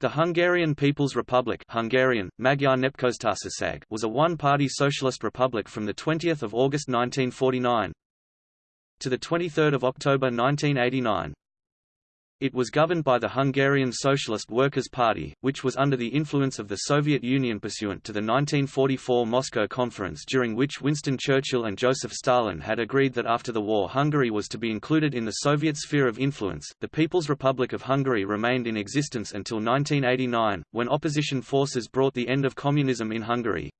The Hungarian People's Republic Hungarian, Magyar Nepköztársaság was a one-party socialist republic from 20 August 1949 to 23 October 1989. It was governed by the Hungarian Socialist Workers' Party, which was under the influence of the Soviet Union pursuant to the 1944 Moscow Conference during which Winston Churchill and Joseph Stalin had agreed that after the war Hungary was to be included in the Soviet sphere of influence. The People's Republic of Hungary remained in existence until 1989, when opposition forces brought the end of communism in Hungary.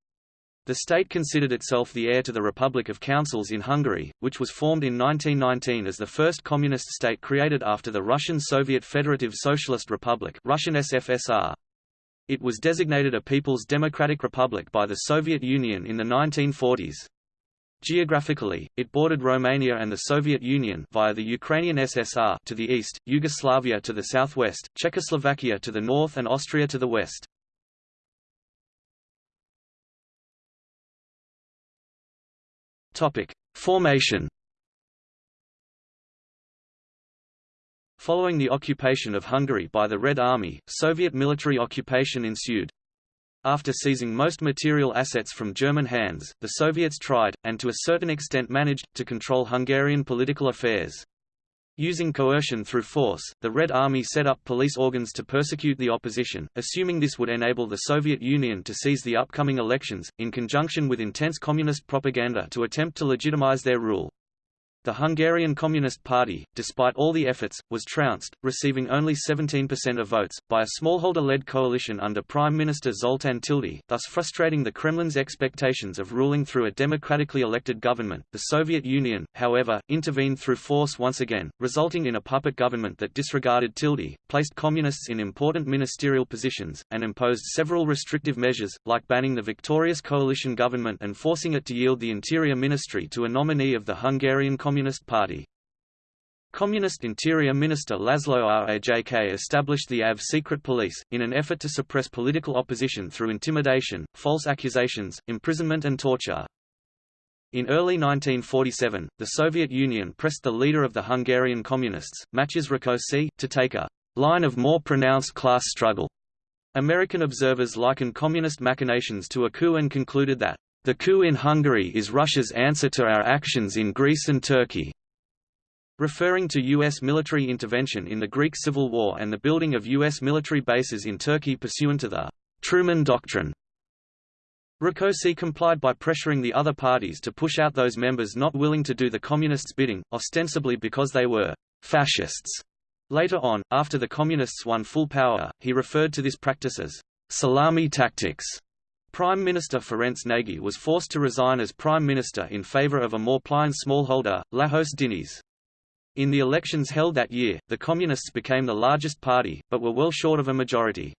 The state considered itself the heir to the Republic of Councils in Hungary, which was formed in 1919 as the first communist state created after the Russian Soviet Federative Socialist Republic Russian SFSR. It was designated a People's Democratic Republic by the Soviet Union in the 1940s. Geographically, it bordered Romania and the Soviet Union via the Ukrainian SSR to the east, Yugoslavia to the southwest, Czechoslovakia to the north and Austria to the west. Topic: Formation. Following the occupation of Hungary by the Red Army, Soviet military occupation ensued. After seizing most material assets from German hands, the Soviets tried, and to a certain extent managed, to control Hungarian political affairs. Using coercion through force, the Red Army set up police organs to persecute the opposition, assuming this would enable the Soviet Union to seize the upcoming elections, in conjunction with intense communist propaganda to attempt to legitimize their rule. The Hungarian Communist Party, despite all the efforts, was trounced, receiving only 17% of votes, by a smallholder-led coalition under Prime Minister Zoltán Tildy, thus frustrating the Kremlin's expectations of ruling through a democratically elected government. The Soviet Union, however, intervened through force once again, resulting in a puppet government that disregarded Tildy, placed communists in important ministerial positions, and imposed several restrictive measures, like banning the victorious coalition government and forcing it to yield the Interior Ministry to a nominee of the Hungarian Communist Communist Party. Communist Interior Minister Laszlo Rajk established the AV secret police, in an effort to suppress political opposition through intimidation, false accusations, imprisonment and torture. In early 1947, the Soviet Union pressed the leader of the Hungarian Communists, Matyas Rákosi, to take a line of more pronounced class struggle. American observers likened communist machinations to a coup and concluded that the coup in Hungary is Russia's answer to our actions in Greece and Turkey. Referring to U.S. military intervention in the Greek Civil War and the building of U.S. military bases in Turkey pursuant to the Truman Doctrine. Rákosi complied by pressuring the other parties to push out those members not willing to do the Communists' bidding, ostensibly because they were fascists. Later on, after the Communists won full power, he referred to this practice as salami tactics. Prime Minister Ferenc Nagy was forced to resign as Prime Minister in favour of a more pliant smallholder, Lajos Dinnyés. In the elections held that year, the Communists became the largest party, but were well short of a majority.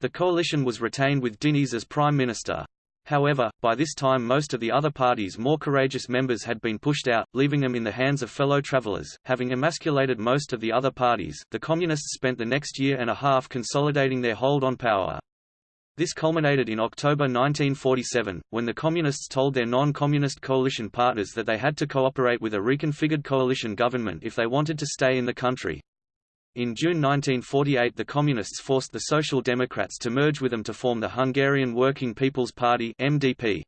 The coalition was retained with Dinnyés as Prime Minister. However, by this time most of the other party's more courageous members had been pushed out, leaving them in the hands of fellow travelers. Having emasculated most of the other parties, the Communists spent the next year and a half consolidating their hold on power. This culminated in October 1947, when the Communists told their non-Communist coalition partners that they had to cooperate with a reconfigured coalition government if they wanted to stay in the country. In June 1948 the Communists forced the Social Democrats to merge with them to form the Hungarian Working People's Party MDP.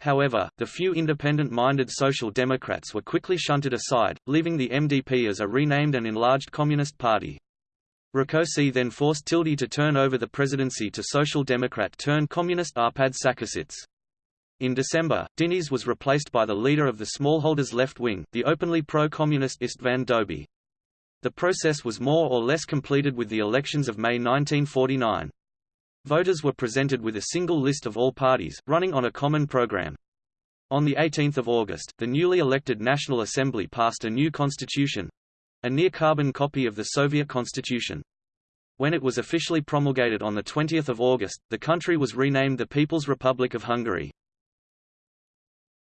However, the few independent-minded Social Democrats were quickly shunted aside, leaving the MDP as a renamed and enlarged Communist Party. Rákosi then forced Tildy to turn over the presidency to Social Democrat-turned-Communist Arpad Szakasits. In December, Dinnyés was replaced by the leader of the smallholders' left wing, the openly pro-communist István Dobi. The process was more or less completed with the elections of May 1949. Voters were presented with a single list of all parties, running on a common program. On 18 August, the newly elected National Assembly passed a new constitution, a near-carbon copy of the Soviet constitution. When it was officially promulgated on 20 August, the country was renamed the People's Republic of Hungary.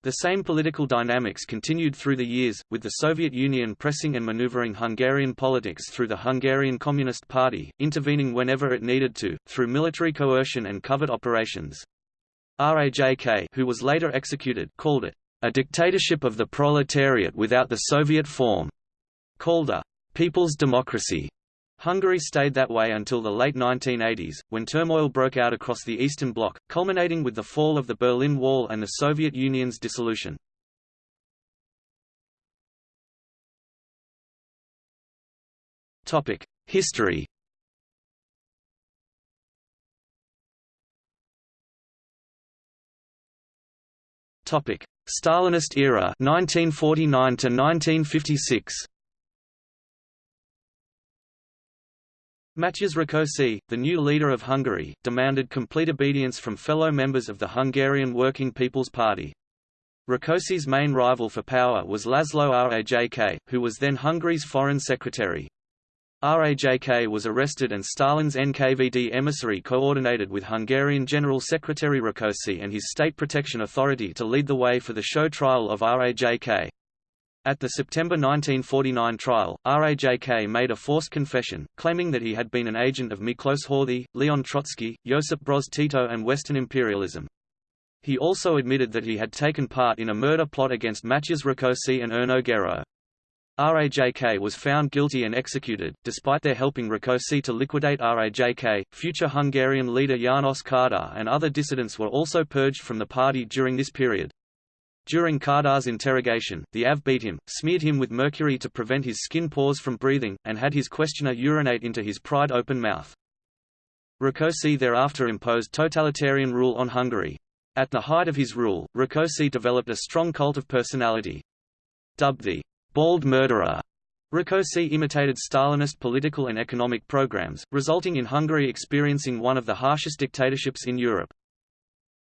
The same political dynamics continued through the years, with the Soviet Union pressing and maneuvering Hungarian politics through the Hungarian Communist Party, intervening whenever it needed to, through military coercion and covert operations. Rajk who was later executed called it, "...a dictatorship of the proletariat without the Soviet form." Called a «people's democracy». Hungary stayed that way until the late 1980s, when turmoil broke out across the Eastern Bloc, culminating with the fall of the Berlin Wall and the Soviet Union's dissolution. History Stalinist era 1949 to 1956 Matyas Rákosi, the new leader of Hungary, demanded complete obedience from fellow members of the Hungarian Working People's Party. Rákosi's main rival for power was Laszlo Rajk, who was then Hungary's foreign secretary. Rajk was arrested and Stalin's NKVD emissary coordinated with Hungarian General Secretary Rákosi and his State Protection Authority to lead the way for the show trial of Rajk. At the September 1949 trial, Rajk made a forced confession, claiming that he had been an agent of Miklos Horthy, Leon Trotsky, Josip Broz Tito and Western imperialism. He also admitted that he had taken part in a murder plot against Matyas Rákosi and Erno Gerő. Rajk was found guilty and executed, despite their helping Rákosi to liquidate Rajk. Future Hungarian leader János Kádár and other dissidents were also purged from the party during this period. During Kádár's interrogation, the AV beat him, smeared him with mercury to prevent his skin pores from breathing, and had his questioner urinate into his pried open mouth. Rákosi thereafter imposed totalitarian rule on Hungary. At the height of his rule, Rákosi developed a strong cult of personality. Dubbed the bald murderer, Rákosi imitated Stalinist political and economic programs, resulting in Hungary experiencing one of the harshest dictatorships in Europe.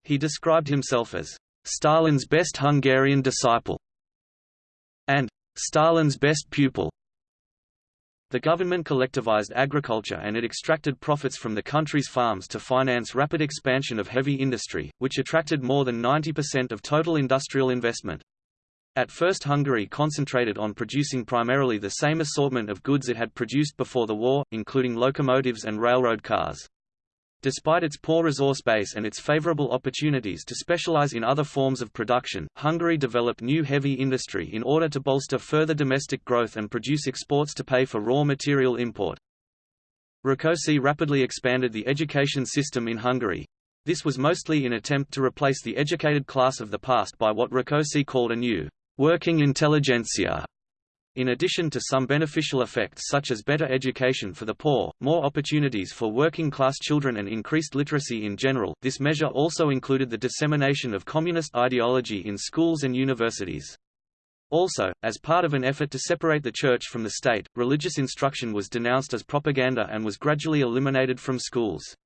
He described himself as Stalin's best Hungarian disciple, and Stalin's best pupil. The government collectivized agriculture and it extracted profits from the country's farms to finance rapid expansion of heavy industry, which attracted more than 90% of total industrial investment. At first Hungary concentrated on producing primarily the same assortment of goods it had produced before the war, including locomotives and railroad cars. Despite its poor resource base and its favorable opportunities to specialize in other forms of production, Hungary developed new heavy industry in order to bolster further domestic growth and produce exports to pay for raw material import. Rákosi rapidly expanded the education system in Hungary. This was mostly in attempt to replace the educated class of the past by what Rákosi called a new, working intelligentsia, in addition to some beneficial effects such as better education for the poor, more opportunities for working-class children and increased literacy in general, this measure also included the dissemination of communist ideology in schools and universities. Also, as part of an effort to separate the church from the state, religious instruction was denounced as propaganda and was gradually eliminated from schools.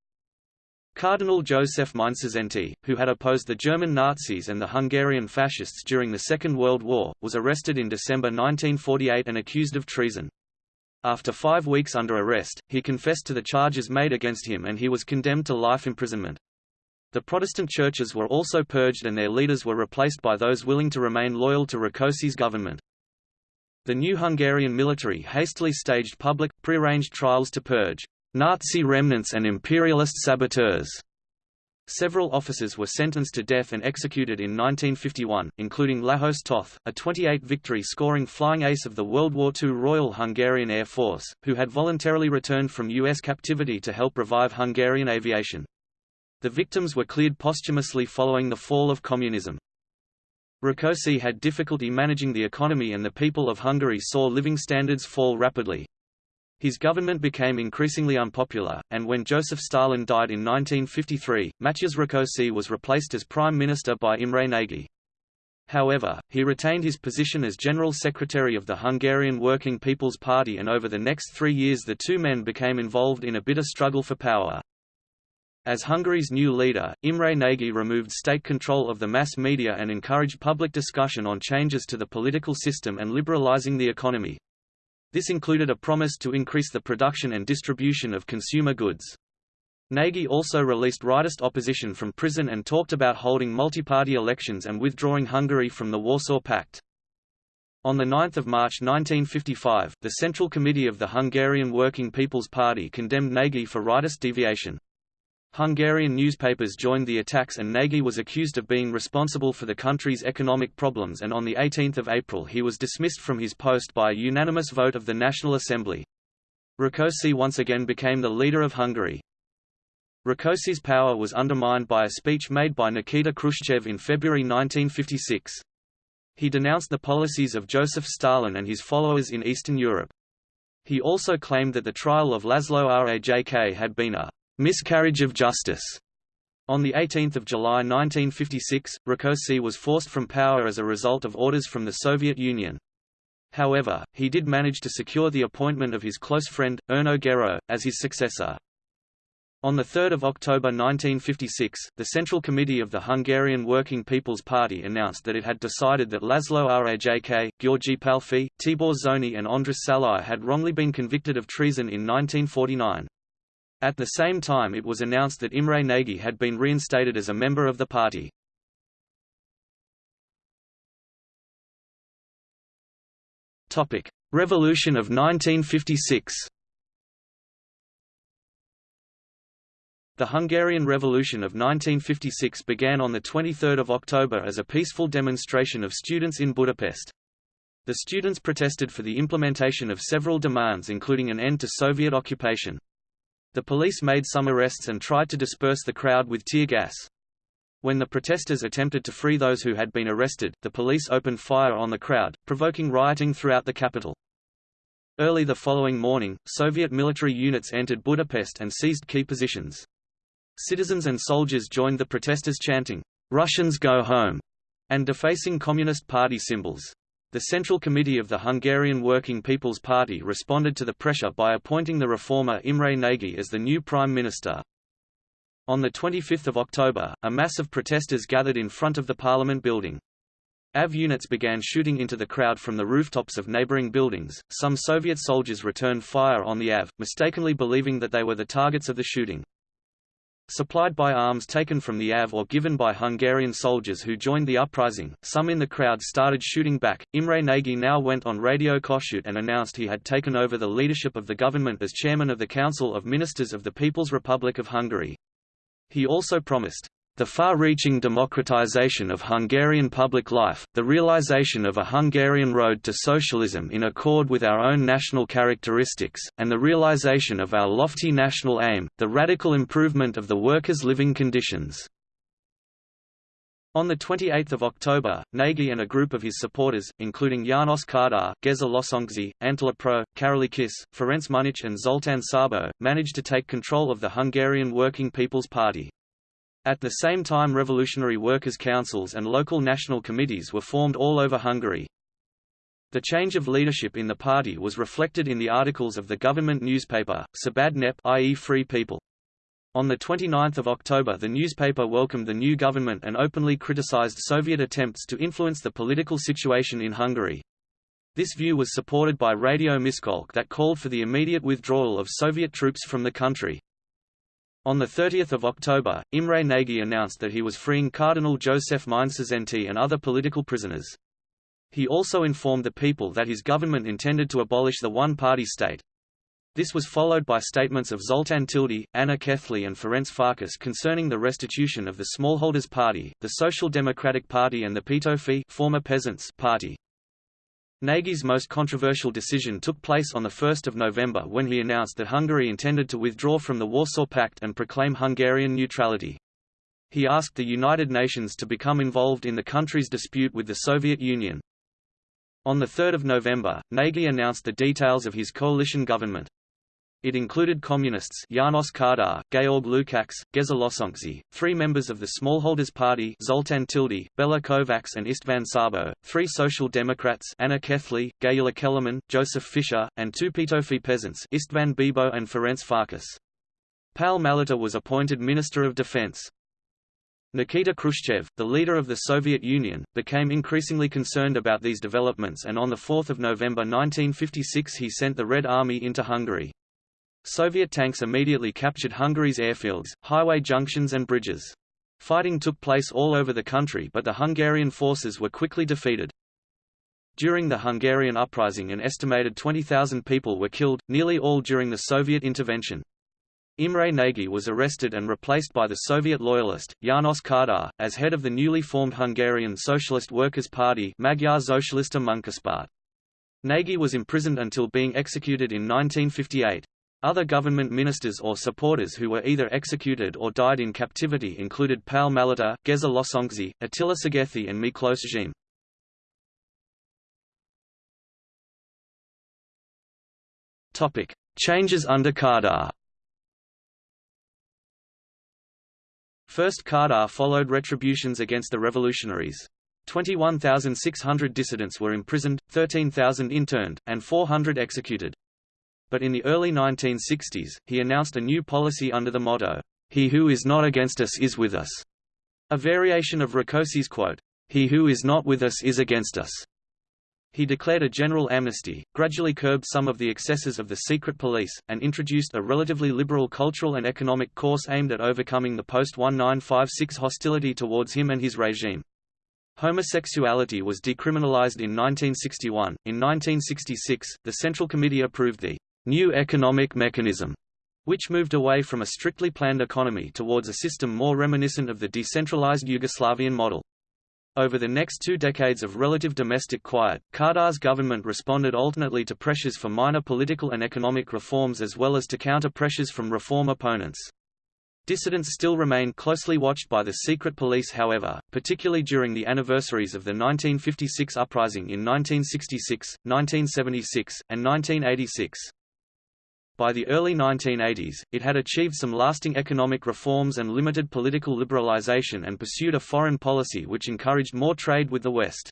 Cardinal Joseph Mindszenty, who had opposed the German Nazis and the Hungarian fascists during the Second World War, was arrested in December 1948 and accused of treason. After five weeks under arrest, he confessed to the charges made against him and he was condemned to life imprisonment. The Protestant churches were also purged and their leaders were replaced by those willing to remain loyal to Rákosi's government. The new Hungarian military hastily staged public, prearranged trials to purge Nazi remnants and imperialist saboteurs. Several officers were sentenced to death and executed in 1951, including Lajos Toth, a 28 victory scoring flying ace of the World War II Royal Hungarian Air Force, who had voluntarily returned from U.S. captivity to help revive Hungarian aviation. The victims were cleared posthumously following the fall of communism. Rákosi had difficulty managing the economy and the people of Hungary saw living standards fall rapidly. His government became increasingly unpopular, and when Joseph Stalin died in 1953, Matyas Rákosi was replaced as prime minister by Imre Nagy. However, he retained his position as General Secretary of the Hungarian Working People's Party and over the next three years the two men became involved in a bitter struggle for power. As Hungary's new leader, Imre Nagy removed state control of the mass media and encouraged public discussion on changes to the political system and liberalizing the economy. This included a promise to increase the production and distribution of consumer goods. Nagy also released rightist opposition from prison and talked about holding multi-party elections and withdrawing Hungary from the Warsaw Pact. On 9 March 1955, the Central Committee of the Hungarian Working People's Party condemned Nagy for rightist deviation. Hungarian newspapers joined the attacks and Nagy was accused of being responsible for the country's economic problems and on 18 April he was dismissed from his post by a unanimous vote of the National Assembly. Rákosi once again became the leader of Hungary. Rákosi's power was undermined by a speech made by Nikita Khrushchev in February 1956. He denounced the policies of Joseph Stalin and his followers in Eastern Europe. He also claimed that the trial of Laszlo Rajk had been a miscarriage of justice. On 18 July 1956, Rákosi was forced from power as a result of orders from the Soviet Union. However, he did manage to secure the appointment of his close friend, Erno Gerő, as his successor. On 3 October 1956, the Central Committee of the Hungarian Working People's Party announced that it had decided that Laszlo Rajk, György Pálffy, Tibor Zoni and Andras Szalai had wrongly been convicted of treason in 1949. At the same time it was announced that Imre Nagy had been reinstated as a member of the party. Revolution of 1956 The Hungarian Revolution of 1956 began on 23 October as a peaceful demonstration of students in Budapest. The students protested for the implementation of several demands including an end to Soviet occupation. The police made some arrests and tried to disperse the crowd with tear gas. When the protesters attempted to free those who had been arrested, the police opened fire on the crowd, provoking rioting throughout the capital. Early the following morning, Soviet military units entered Budapest and seized key positions. Citizens and soldiers joined the protesters chanting, "'Russians go home' and defacing Communist Party symbols. The Central Committee of the Hungarian Working People's Party responded to the pressure by appointing the reformer Imre Nagy as the new prime minister. On 25 October, a mass of protesters gathered in front of the parliament building. AV units began shooting into the crowd from the rooftops of neighboring buildings. Some Soviet soldiers returned fire on the AV, mistakenly believing that they were the targets of the shooting. Supplied by arms taken from the AV or given by Hungarian soldiers who joined the uprising, some in the crowd started shooting back. Imre Nagy now went on Radio Kossuth and announced he had taken over the leadership of the government as chairman of the Council of Ministers of the People's Republic of Hungary. He also promised, the far-reaching democratization of Hungarian public life, the realization of a Hungarian road to socialism in accord with our own national characteristics, and the realization of our lofty national aim, the radical improvement of the workers' living conditions. On 28 October, Nagy and a group of his supporters, including János Kádár, Geza Losonczy, Attila Pro, Kis, Ferenc Münnich and Zoltán Szabó, managed to take control of the Hungarian Working People's Party. At the same time revolutionary workers' councils and local national committees were formed all over Hungary. The change of leadership in the party was reflected in the articles of the government newspaper, Szabad Nép i.e. Free People. On 29 October the newspaper welcomed the new government and openly criticized Soviet attempts to influence the political situation in Hungary. This view was supported by Radio Miskolc that called for the immediate withdrawal of Soviet troops from the country. On 30 October, Imre Nagy announced that he was freeing Cardinal Joseph Mindszenty and other political prisoners. He also informed the people that his government intended to abolish the one-party state. This was followed by statements of Zoltán Tildy, Anna Kethly and Ferenc Farkas concerning the restitution of the Smallholders Party, the Social Democratic Party and the Petőfi former Peasants Party. Nagy's most controversial decision took place on 1 November when he announced that Hungary intended to withdraw from the Warsaw Pact and proclaim Hungarian neutrality. He asked the United Nations to become involved in the country's dispute with the Soviet Union. On 3 November, Nagy announced the details of his coalition government. It included communists János Kádár, Georg Lukács, Geza Losonczy, three members of the Smallholders Party Zoltán Tildy, Bela Kovács and István Szabó, three Social Democrats Anna Kethly, Gyula Kellerman, Joseph Fischer, and two Petőfi peasants István Bibo and Ferenc Farkas. Pál Maléter was appointed Minister of Defense. Nikita Khrushchev, the leader of the Soviet Union, became increasingly concerned about these developments and on 4 November 1956 he sent the Red Army into Hungary. Soviet tanks immediately captured Hungary's airfields, highway junctions and bridges. Fighting took place all over the country but the Hungarian forces were quickly defeated. During the Hungarian uprising an estimated 20,000 people were killed, nearly all during the Soviet intervention. Imre Nagy was arrested and replaced by the Soviet loyalist, János Kádár, as head of the newly formed Hungarian Socialist Workers' Party Magyar Szocialista Munkapárt. Nagy was imprisoned until being executed in 1958. Other government ministers or supporters who were either executed or died in captivity included Paul Maléter, Geza Losonczy, Attila Szigeti and Miklos Zhim. Topic: Changes under Kadar. First Kadar followed retributions against the revolutionaries. 21,600 dissidents were imprisoned, 13,000 interned, and 400 executed. But in the early 1960s, he announced a new policy under the motto, He who is not against us is with us, a variation of Rakosi's quote, He who is not with us is against us. He declared a general amnesty, gradually curbed some of the excesses of the secret police, and introduced a relatively liberal cultural and economic course aimed at overcoming the post-1956 hostility towards him and his regime. Homosexuality was decriminalized in 1961. In 1966, the Central Committee approved the New Economic Mechanism, which moved away from a strictly planned economy towards a system more reminiscent of the decentralized Yugoslavian model. Over the next two decades of relative domestic quiet, Kadar's government responded alternately to pressures for minor political and economic reforms as well as to counter pressures from reform opponents. Dissidents still remained closely watched by the secret police however, particularly during the anniversaries of the 1956 uprising in 1966, 1976, and 1986. By the early 1980s, it had achieved some lasting economic reforms and limited political liberalization and pursued a foreign policy which encouraged more trade with the West.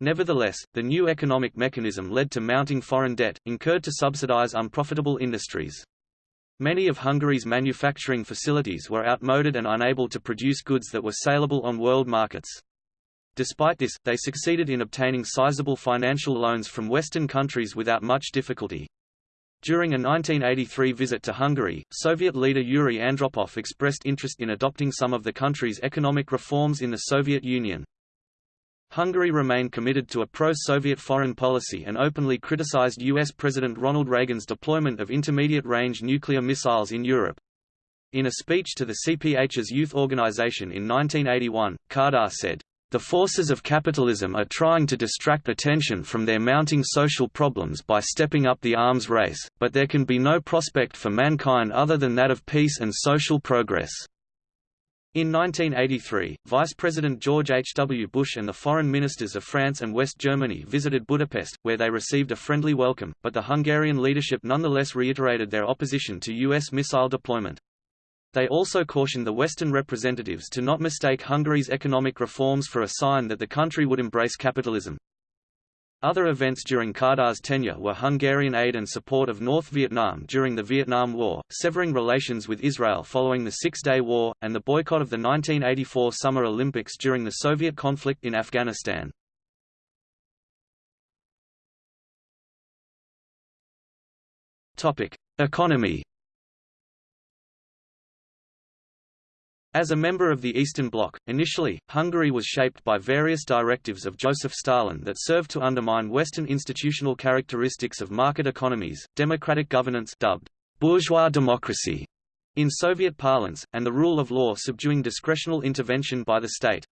Nevertheless, the new economic mechanism led to mounting foreign debt, incurred to subsidize unprofitable industries. Many of Hungary's manufacturing facilities were outmoded and unable to produce goods that were saleable on world markets. Despite this, they succeeded in obtaining sizable financial loans from Western countries without much difficulty. During a 1983 visit to Hungary, Soviet leader Yuri Andropov expressed interest in adopting some of the country's economic reforms in the Soviet Union. Hungary remained committed to a pro-Soviet foreign policy and openly criticized U.S. President Ronald Reagan's deployment of intermediate-range nuclear missiles in Europe. In a speech to the CPH's youth organization in 1981, Kadar said, the forces of capitalism are trying to distract attention from their mounting social problems by stepping up the arms race, but there can be no prospect for mankind other than that of peace and social progress. In 1983, Vice President George H. W. Bush and the foreign ministers of France and West Germany visited Budapest, where they received a friendly welcome, but the Hungarian leadership nonetheless reiterated their opposition to U.S. missile deployment. They also cautioned the Western representatives to not mistake Hungary's economic reforms for a sign that the country would embrace capitalism. Other events during Kadar's tenure were Hungarian aid and support of North Vietnam during the Vietnam War, severing relations with Israel following the Six-Day War, and the boycott of the 1984 Summer Olympics during the Soviet conflict in Afghanistan. Economy As a member of the Eastern Bloc, initially, Hungary was shaped by various directives of Joseph Stalin that served to undermine Western institutional characteristics of market economies, democratic governance dubbed bourgeois democracy in Soviet parlance, and the rule of law subduing discretional intervention by the state.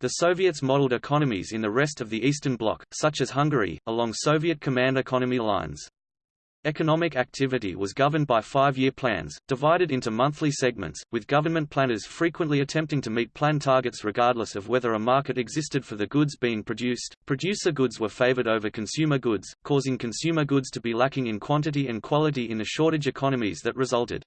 The Soviets modeled economies in the rest of the Eastern Bloc, such as Hungary, along Soviet command economy lines. Economic activity was governed by five-year plans, divided into monthly segments, with government planners frequently attempting to meet plan targets regardless of whether a market existed for the goods being produced. Producer goods were favored over consumer goods, causing consumer goods to be lacking in quantity and quality in the shortage economies that resulted.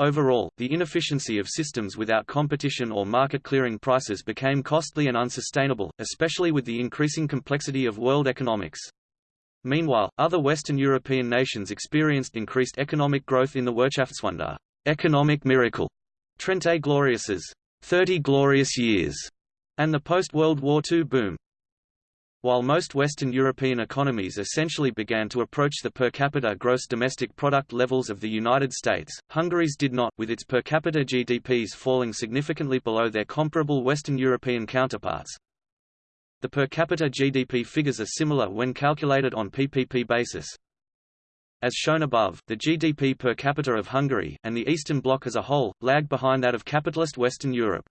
Overall, the inefficiency of systems without competition or market-clearing prices became costly and unsustainable, especially with the increasing complexity of world economics. Meanwhile, other Western European nations experienced increased economic growth in the Wirtschaftswunder economic miracle, Trente Glorieuses 30 glorious years, and the post-World War II boom. While most Western European economies essentially began to approach the per capita gross domestic product levels of the United States, Hungary's did not, with its per capita GDPs falling significantly below their comparable Western European counterparts. The per capita GDP figures are similar when calculated on PPP basis. As shown above, the GDP per capita of Hungary, and the Eastern Bloc as a whole, lagged behind that of capitalist Western Europe.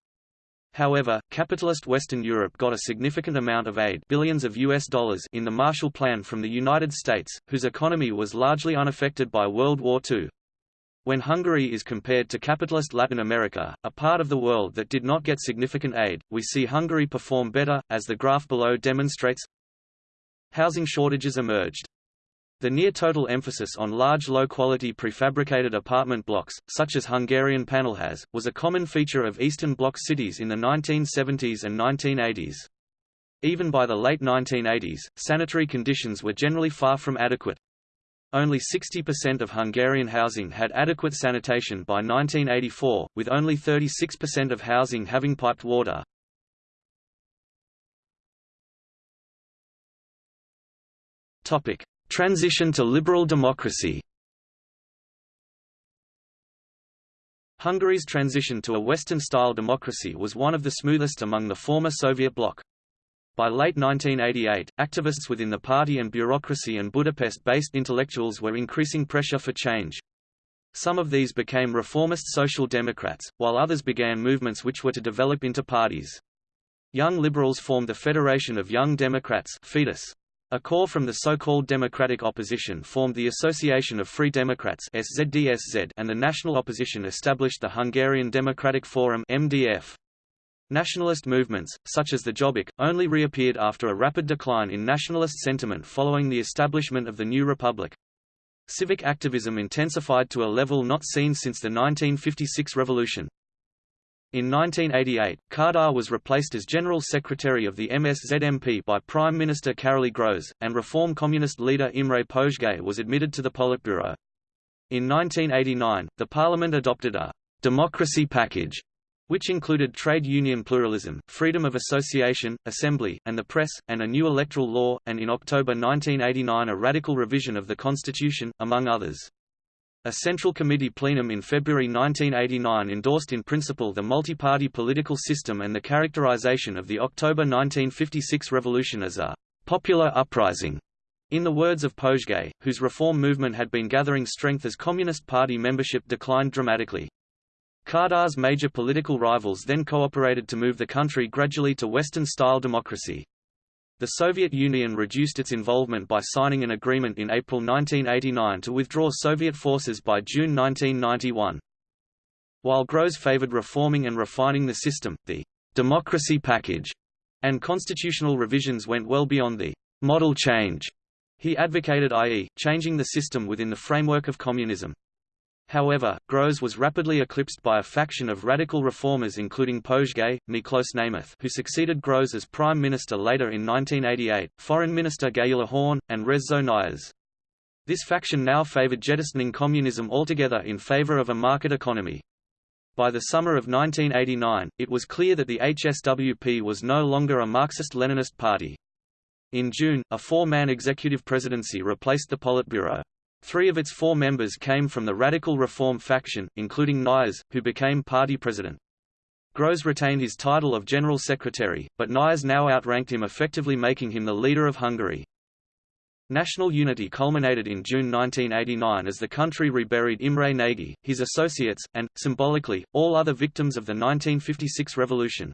However, capitalist Western Europe got a significant amount of aid billions of US dollars in the Marshall Plan from the United States, whose economy was largely unaffected by World War II. When Hungary is compared to capitalist Latin America, a part of the world that did not get significant aid, we see Hungary perform better, as the graph below demonstrates. Housing shortages emerged. The near-total emphasis on large low-quality prefabricated apartment blocks, such as Hungarian panelház, was a common feature of Eastern Bloc cities in the 1970s and 1980s. Even by the late 1980s, sanitary conditions were generally far from adequate. Only 60% of Hungarian housing had adequate sanitation by 1984, with only 36% of housing having piped water. Topic: Transition to liberal democracy Hungary's transition to a Western-style democracy was one of the smoothest among the former Soviet bloc. By late 1988, activists within the party and bureaucracy and Budapest-based intellectuals were increasing pressure for change. Some of these became reformist social democrats, while others began movements which were to develop into parties. Young liberals formed the Federation of Young Democrats Fidesz. A core from the so-called democratic opposition formed the Association of Free Democrats SZDSZ and the national opposition established the Hungarian Democratic Forum MDF. Nationalist movements, such as the Jobbik, only reappeared after a rapid decline in nationalist sentiment following the establishment of the new republic. Civic activism intensified to a level not seen since the 1956 revolution. In 1988, Kádár was replaced as General Secretary of the MSZMP by Prime Minister Károly Grósz, and Reform Communist leader Imre Pozsgay was admitted to the Politburo. In 1989, the parliament adopted a «democracy package» which included trade union pluralism, freedom of association, assembly, and the press, and a new electoral law, and in October 1989 a radical revision of the constitution, among others. A Central Committee plenum in February 1989 endorsed in principle the multi-party political system and the characterization of the October 1956 revolution as a «popular uprising». In the words of Pozsgay, whose reform movement had been gathering strength as Communist Party membership declined dramatically. Kádár's major political rivals then cooperated to move the country gradually to Western-style democracy. The Soviet Union reduced its involvement by signing an agreement in April 1989 to withdraw Soviet forces by June 1991. While Grósz favored reforming and refining the system, the «democracy package» and constitutional revisions went well beyond the «model change» he advocated i.e., changing the system within the framework of communism. However, Grósz was rapidly eclipsed by a faction of radical reformers including Pozsgay, Miklós Nemeth who succeeded Grósz as prime minister later in 1988, foreign minister Gyula Horn, and Rezső Nyers. This faction now favored jettisoning communism altogether in favor of a market economy. By the summer of 1989, it was clear that the HSWP was no longer a Marxist-Leninist party. In June, a four-man executive presidency replaced the Politburo. Three of its four members came from the radical reform faction, including Nyers, who became party president. Grósz retained his title of General Secretary, but Nyers now outranked him effectively making him the leader of Hungary. National unity culminated in June 1989 as the country reburied Imre Nagy, his associates, and, symbolically, all other victims of the 1956 revolution.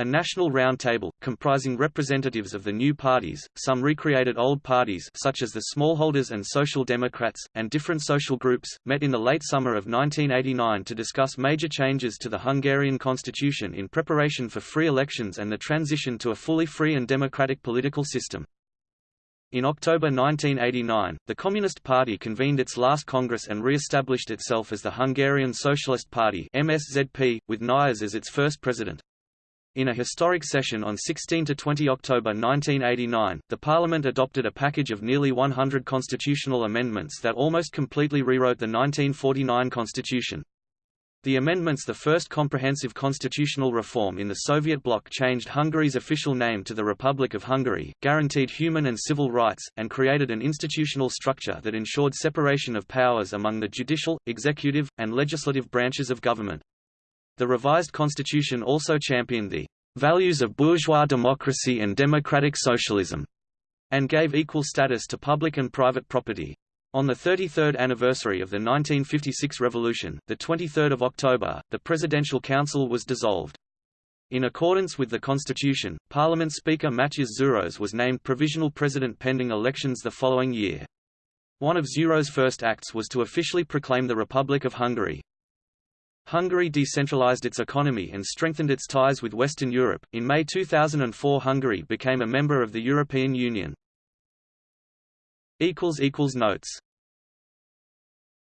A national roundtable, comprising representatives of the new parties, some recreated old parties such as the Smallholders and Social Democrats, and different social groups, met in the late summer of 1989 to discuss major changes to the Hungarian constitution in preparation for free elections and the transition to a fully free and democratic political system. In October 1989, the Communist Party convened its last Congress and re-established itself as the Hungarian Socialist Party MSZP, with Nyers as its first president. In a historic session on 16–20 October 1989, the Parliament adopted a package of nearly 100 constitutional amendments that almost completely rewrote the 1949 constitution. The amendments the first comprehensive constitutional reform in the Soviet bloc changed Hungary's official name to the Republic of Hungary, guaranteed human and civil rights, and created an institutional structure that ensured separation of powers among the judicial, executive, and legislative branches of government. The revised constitution also championed the values of bourgeois democracy and democratic socialism, and gave equal status to public and private property. On the 33rd anniversary of the 1956 revolution, the 23rd of October, the Presidential Council was dissolved. In accordance with the constitution, Parliament Speaker Mátyás Szűrös was named provisional president pending elections the following year. One of Zouros' first acts was to officially proclaim the Republic of Hungary. Hungary decentralized its economy and strengthened its ties with Western Europe. In May 2004, Hungary became a member of the European Union. Notes